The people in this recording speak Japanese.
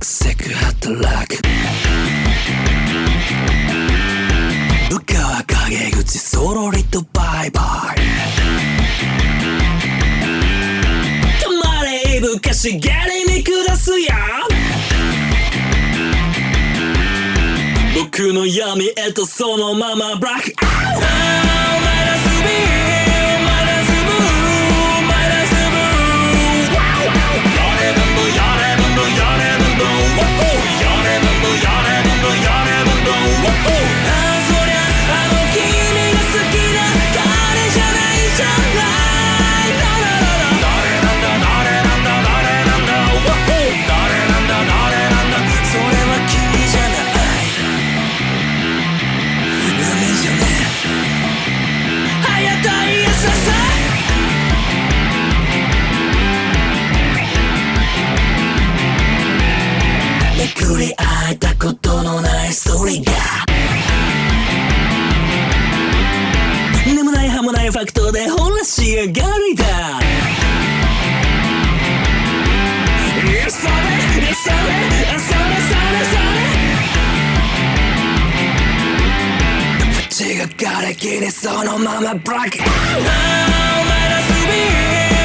なアクセク働く部下は陰口そろりとバイバイ。たまれいぶかしげりに下すや僕の闇へとそのままブラックアウト。り会えたことのないストーリーが。眠ないはもないファクトでほら仕上がりだ。それそれそれそれそれ。口が瓦礫にそのままブラック。アウトマイナスビー